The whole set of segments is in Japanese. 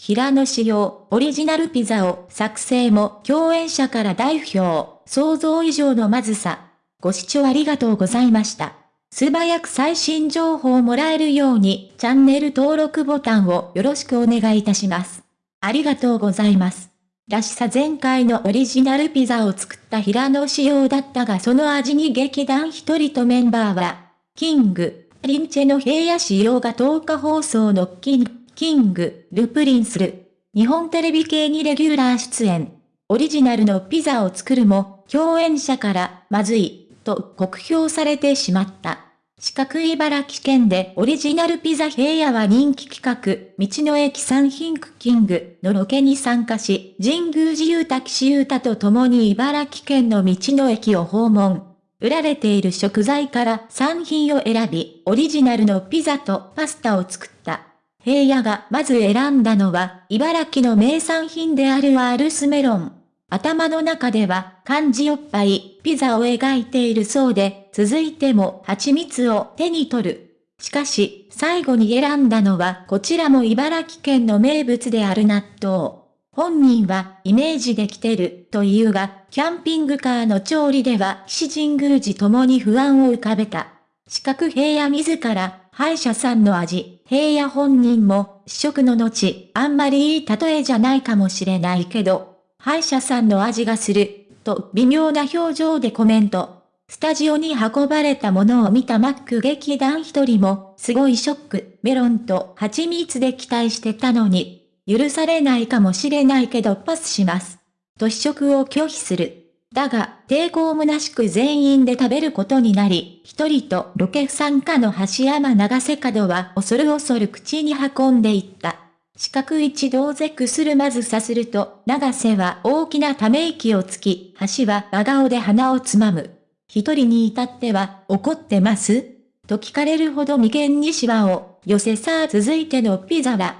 平野紫耀オリジナルピザを作成も共演者から大不評、想像以上のまずさ。ご視聴ありがとうございました。素早く最新情報をもらえるようにチャンネル登録ボタンをよろしくお願いいたします。ありがとうございます。らしさ前回のオリジナルピザを作った平野紫耀だったがその味に劇団ひとりとメンバーは、キング、プリンスの平野紫耀が10日放送のキング、キング、プリンスる、日本テレビ系にレギュラー出演。オリジナルのピザを作るも、共演者からまずい、と酷評されてしまった。四角茨城県でオリジナルピザ平野は人気企画、道の駅産品クキングのロケに参加し、神宮寺雄太岸優太と共に茨城県の道の駅を訪問。売られている食材から産品を選び、オリジナルのピザとパスタを作った。平野がまず選んだのは、茨城の名産品であるアールスメロン。頭の中では漢字おっぱい、ピザを描いているそうで、続いても蜂蜜を手に取る。しかし、最後に選んだのはこちらも茨城県の名物である納豆。本人はイメージできてるというが、キャンピングカーの調理では岸神宮寺ともに不安を浮かべた。四角平野自ら、歯医者さんの味、平野本人も、試食の後、あんまりいい例えじゃないかもしれないけど、歯医者さんの味がする、と微妙な表情でコメント。スタジオに運ばれたものを見たマック劇団一人も、すごいショック、メロンと蜂蜜で期待してたのに、許されないかもしれないけどパスします。と試食を拒否する。だが、抵抗虚しく全員で食べることになり、一人とロケ不参加の橋山長瀬角は恐る恐る口に運んでいった。四角一同絶するまずさすると、長瀬は大きなため息をつき、橋は真顔で鼻をつまむ。一人に至っては、怒ってます？と聞かれるほど眉間にシワを寄せさあ続いてのピザは、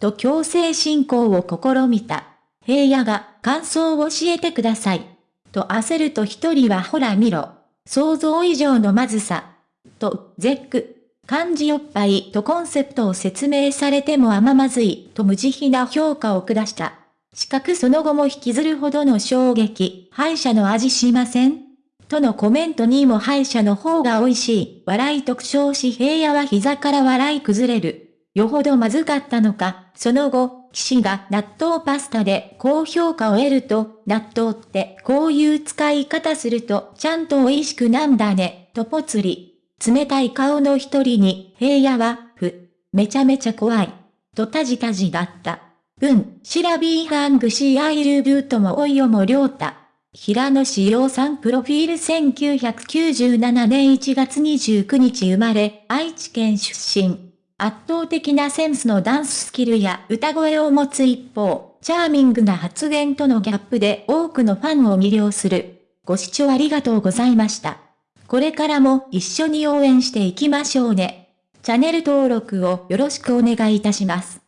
と強制進行を試みた。平野が感想を教えてください。と焦ると一人はほら見ろ。想像以上のまずさ。と、絶句。漢字おっぱいとコンセプトを説明されてもあまずいと無慈悲な評価を下した。しかくその後も引きずるほどの衝撃、歯医者の味しませんとのコメントにも歯医者の方が美味しい、笑い特徴し平野は膝から笑い崩れる。よほどまずかったのか、その後、騎士が納豆パスタで高評価を得ると、納豆ってこういう使い方するとちゃんと美味しくなんだね、とぽつり。冷たい顔の一人に、平野は、ふ、めちゃめちゃ怖い。とたじたじだった。文、シラビーハングシーアイルブートもおいよもりょうた。平野志陽さんプロフィール1997年1月29日生まれ、愛知県出身。圧倒的なセンスのダンススキルや歌声を持つ一方、チャーミングな発言とのギャップで多くのファンを魅了する。ご視聴ありがとうございました。これからも一緒に応援していきましょうね。チャンネル登録をよろしくお願いいたします。